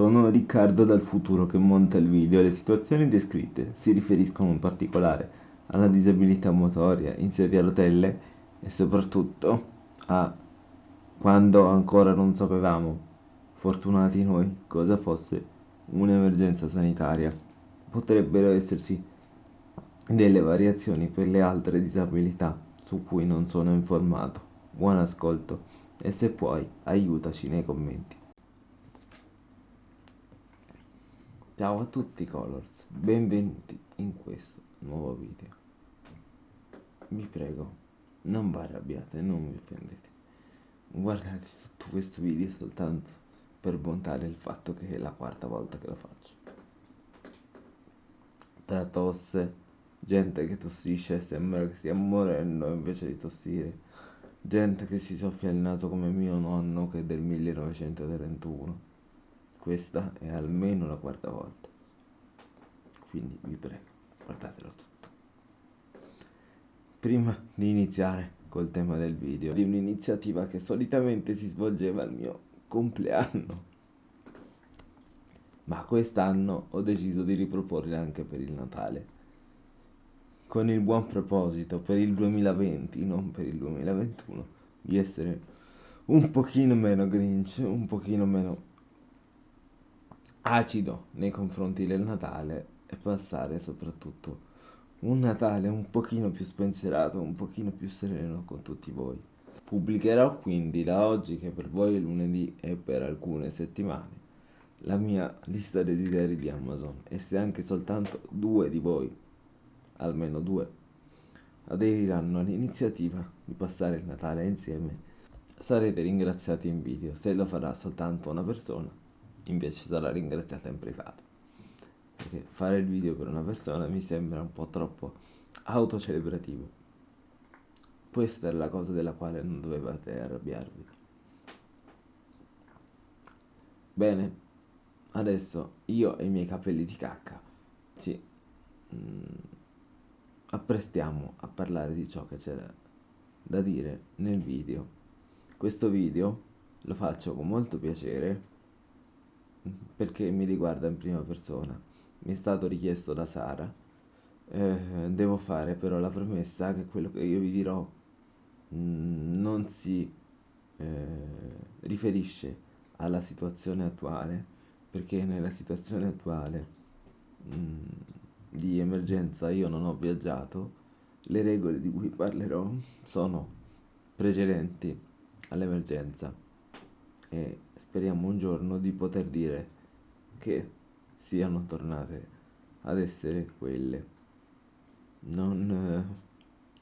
Sono Riccardo dal futuro che monta il video. Le situazioni descritte si riferiscono in particolare alla disabilità motoria in sedia a rotelle e soprattutto a quando ancora non sapevamo, fortunati noi, cosa fosse un'emergenza sanitaria. Potrebbero esserci delle variazioni per le altre disabilità su cui non sono informato. Buon ascolto e se puoi aiutaci nei commenti. Ciao a tutti Colors, benvenuti in questo nuovo video. Vi prego, non vi arrabbiate, non vi offendete. Guardate tutto questo video soltanto per montare il fatto che è la quarta volta che lo faccio. Tra tosse, gente che tossisce e sembra che stia morendo invece di tossire, gente che si soffia il naso come mio nonno che è del 1931 questa è almeno la quarta volta. Quindi vi prego, guardatelo tutto. Prima di iniziare col tema del video, di un'iniziativa che solitamente si svolgeva al mio compleanno. Ma quest'anno ho deciso di riproporre anche per il Natale. Con il buon proposito per il 2020, non per il 2021, di essere un pochino meno grinch, un pochino meno acido nei confronti del Natale e passare soprattutto un Natale un pochino più spensierato, un pochino più sereno con tutti voi. Pubblicherò quindi da oggi, che per voi è lunedì e per alcune settimane, la mia lista desideri di Amazon e se anche soltanto due di voi, almeno due, aderiranno all'iniziativa di passare il Natale insieme, sarete ringraziati in video. Se lo farà soltanto una persona, invece sarà ringraziata in privato. Perché fare il video per una persona mi sembra un po' troppo autocelebrativo. Questa è la cosa della quale non dovevate arrabbiarvi. Bene adesso io e i miei capelli di cacca ci mm, apprestiamo a parlare di ciò che c'era da dire nel video. Questo video lo faccio con molto piacere perché mi riguarda in prima persona. Mi è stato richiesto da Sara. Eh, devo fare però la promessa che quello che io vi dirò mh, mm, non si eh, riferisce alla situazione attuale, perché nella situazione attuale mh, mm, di emergenza io non ho viaggiato, le regole di cui parlerò sono precedenti all'emergenza e speriamo un giorno di poter dire che siano tornate ad essere quelle. Non,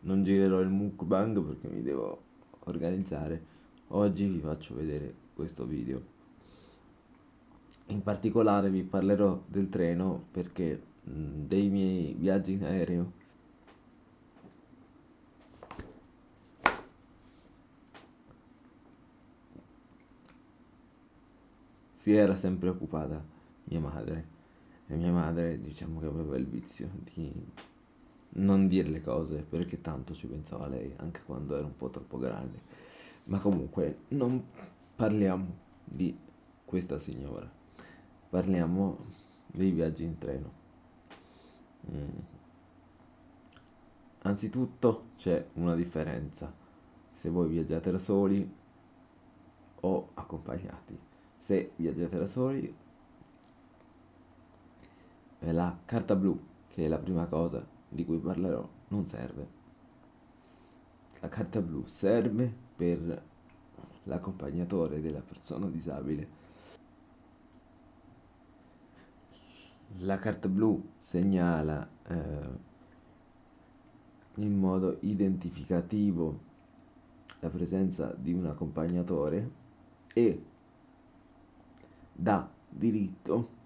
non girerò il mukbang perché mi devo organizzare. Oggi vi faccio vedere questo video. In particolare vi parlerò del treno perché mh, dei miei viaggi in aereo si era sempre occupata mia madre. E mia madre diciamo che aveva il vizio di non dire le cose perché tanto ci pensava lei anche quando era un po' troppo grande. Ma comunque non parliamo di questa signora. Parliamo dei viaggi in treno. Mm. anzitutto c'è una differenza. Se voi viaggiate da soli o accompagnati se viaggiate da soli la carta blu che è la prima cosa di cui parlerò non serve. La carta blu serve per l'accompagnatore della persona disabile. La carta blu segnala eh, in modo identificativo la presenza di un accompagnatore e dà diritto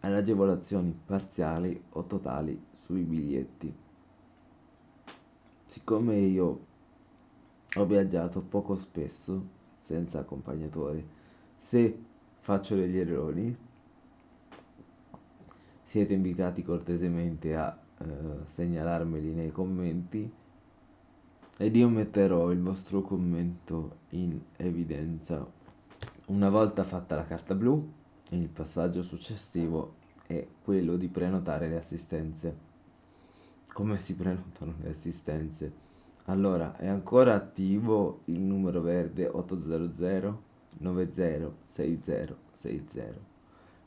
alle agevolazioni parziali o totali sui biglietti. Siccome io ho viaggiato poco spesso senza accompagnatore, se faccio degli errori siete invitati cortesemente a eh, segnalarmeli nei commenti ed io metterò il vostro commento in evidenza una volta fatta la carta blu il passaggio successivo è quello di prenotare le assistenze. Come si prenotano le assistenze? Allora, è ancora attivo il numero verde 800 906060,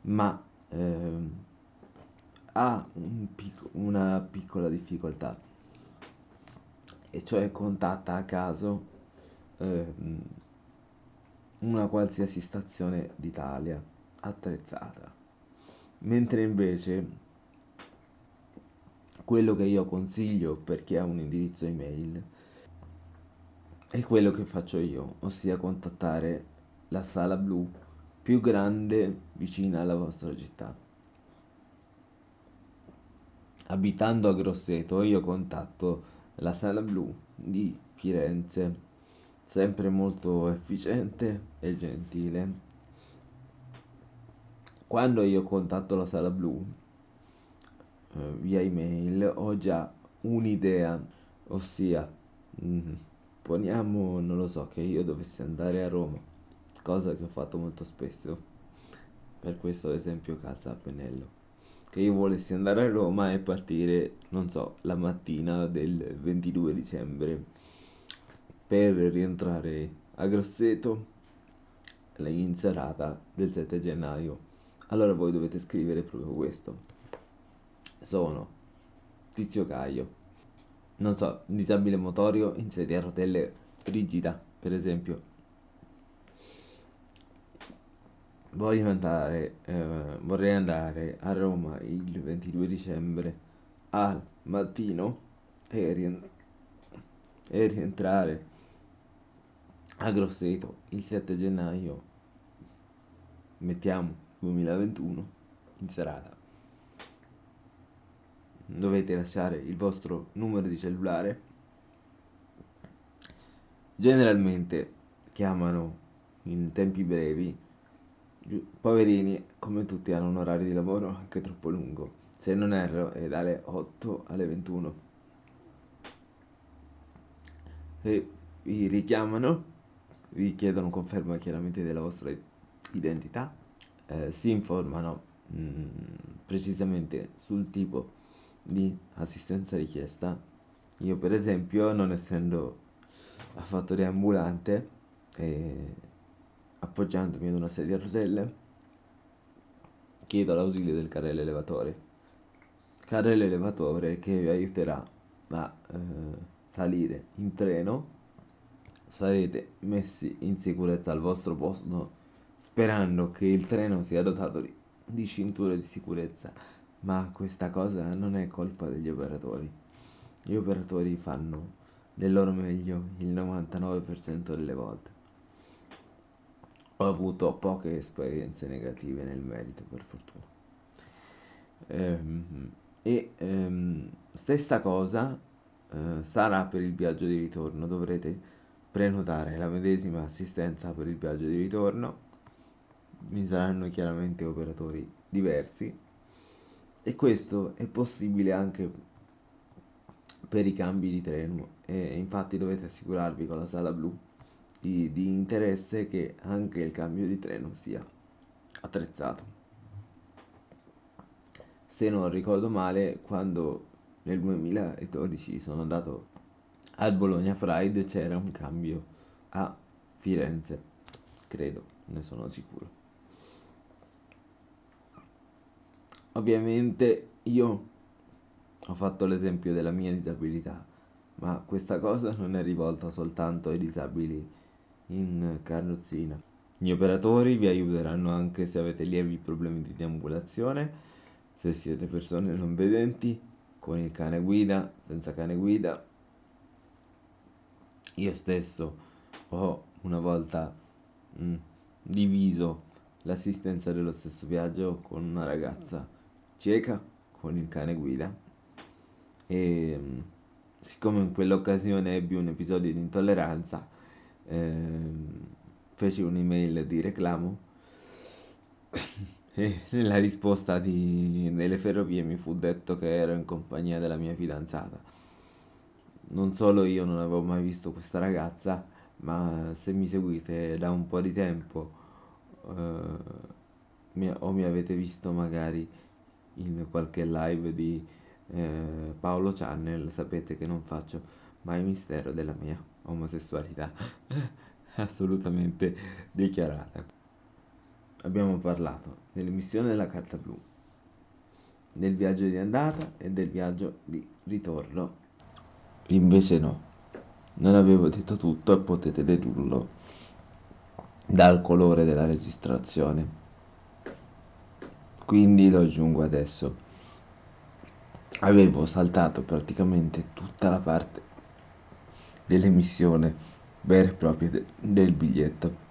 ma ehm, ha un pic- una piccola difficoltà, e cioè contatta a caso ehm, una qualsiasi stazione d'Italia attrezzata. Mentre invece quello che io consiglio per chi ha un indirizzo email è quello che faccio io, ossia contattare la sala blu più grande vicina alla vostra città. Abitando a Grosseto io contatto la sala blu di Firenze, sempre molto efficiente e gentile. Quando io contatto la sala blu eh, via email ho già un'idea, ossia mm, poniamo, non lo so, che io dovessi andare a Roma, cosa che ho fatto molto spesso, per questo esempio calza a pennello, che io volessi andare a Roma e partire, non so, la mattina del 22 dicembre per rientrare a Grosseto in serata del 7 gennaio. Allora voi dovete scrivere proprio questo sono Tizio Caio, non so, disabile motorio in sedia a rotelle rigida, per esempio. Voglio andare, eh, vorrei andare a Roma il 22 dicembre al mattino e, rien- e rientrare a Grosseto il 7 gennaio, mettiamo 2021, in serata. Dovete lasciare il vostro numero di cellulare. Generalmente chiamano in tempi brevi. Poverini come tutti hanno un orario di lavoro anche troppo lungo. Se non erro è dalle 8 alle 21 e vi richiamano vi chiedono conferma chiaramente della vostra identità eh, si informano mh, mm, precisamente sul tipo di assistenza richiesta. Io per esempio, non essendo a fattoria ambulante e appoggiandomi ad una sedia a rotelle, chiedo l'ausilio del carrello elevatore. Carrello elevatore che vi aiuterà a eh, salire in treno, sarete messi in sicurezza al vostro posto sperando che il treno sia dotato di, di cinture di sicurezza ma questa cosa non è colpa degli operatori. Gli operatori fanno del loro meglio il 99% delle volte. Ho avuto poche esperienze negative nel merito, per fortuna. Ehm, e ehm, stessa cosa eh, sarà per il viaggio di ritorno. Dovrete prenotare la medesima assistenza per il viaggio di ritorno. Vi saranno chiaramente operatori diversi. E questo è possibile anche per i cambi di treno. E infatti dovete assicurarvi con la sala blu di, di interesse che anche il cambio di treno sia attrezzato. Se non ricordo male quando nel 2012 sono andato al Bologna Pride c'era un cambio a Firenze credo ne sono sicuro Ovviamente io ho fatto l'esempio della mia disabilità, ma questa cosa non è rivolta soltanto ai disabili in carrozzina. Gli operatori vi aiuteranno anche se avete lievi problemi di deambulazione, se siete persone non vedenti, con il cane guida, senza cane guida. Io stesso ho una volta mh, mm, diviso l'assistenza dello stesso viaggio con una ragazza cieca con il cane guida. E siccome in quell'occasione ebbi un episodio di intolleranza ehm, feci un'email di reclamo e nella risposta di, delle ferrovie mi fu detto che ero in compagnia della mia fidanzata non solo io non avevo mai visto questa ragazza ma se mi seguite da un po' di tempo eh, mi, o mi avete visto magari in qualche live di eh, Paolo Channel, sapete che non faccio mai mistero della mia omosessualità assolutamente dichiarata. Abbiamo parlato dell'emissione della carta blu, del viaggio di andata e del viaggio di ritorno. Invece no, non avevo detto tutto e potete dedurlo dal colore della registrazione. Quindi lo aggiungo adesso. Avevo saltato praticamente tutta la parte dell'emissione vera e propria de del biglietto.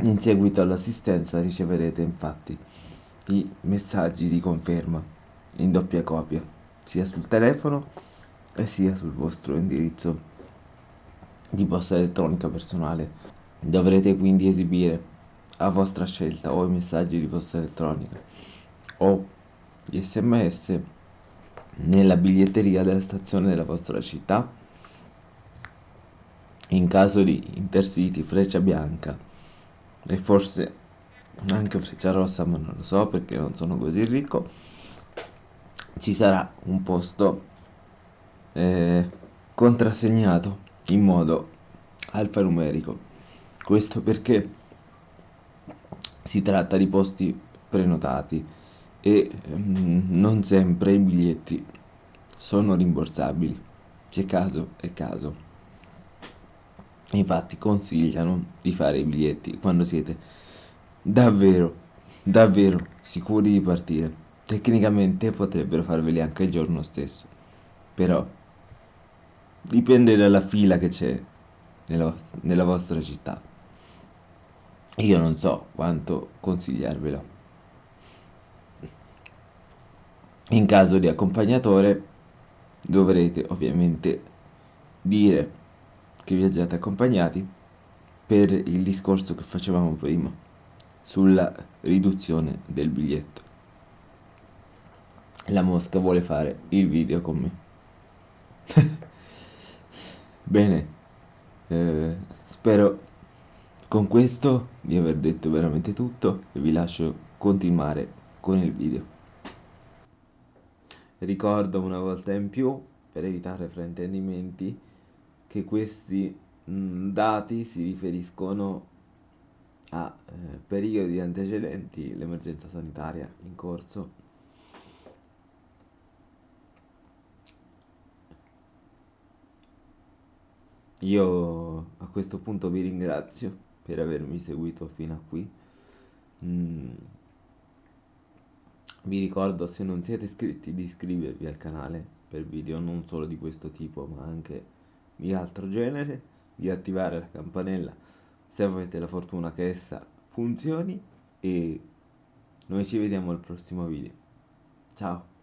In seguito all'assistenza riceverete infatti i messaggi di conferma in doppia copia, sia sul telefono e sia sul vostro indirizzo di posta elettronica personale. Dovrete quindi esibire a vostra scelta o i messaggi di posta elettronica o gli sms nella biglietteria della stazione della vostra città in caso di intercity freccia bianca e forse anche freccia rossa ma non lo so perché non sono così ricco ci sarà un posto eh, contrassegnato in modo alfanumerico. Questo perché si tratta di posti prenotati e mm, non sempre i biglietti sono rimborsabili c'è caso è caso. Infatti consigliano di fare i biglietti quando siete davvero davvero sicuri di partire. Tecnicamente potrebbero farveli anche il giorno stesso però dipende dalla fila che c'è nella, nella vostra città io non so quanto consigliarvelo in caso di accompagnatore dovrete ovviamente dire che viaggiate accompagnati per il discorso che facevamo prima sulla riduzione del biglietto. La mosca vuole fare il video con me. Bene, eh, spero con questo di aver detto veramente tutto e vi lascio continuare con il video. Ricordo una volta in più, per evitare fraintendimenti, che questi mh, mm, dati si riferiscono a eh, periodi antecedenti l'emergenza sanitaria in corso. Io a questo punto vi ringrazio per avermi seguito fino a qui. Mm. Vi ricordo se non siete iscritti di iscrivervi al canale per video non solo di questo tipo ma anche di altro genere, di attivare la campanella se avete la fortuna che essa funzioni e noi ci vediamo al prossimo video. Ciao!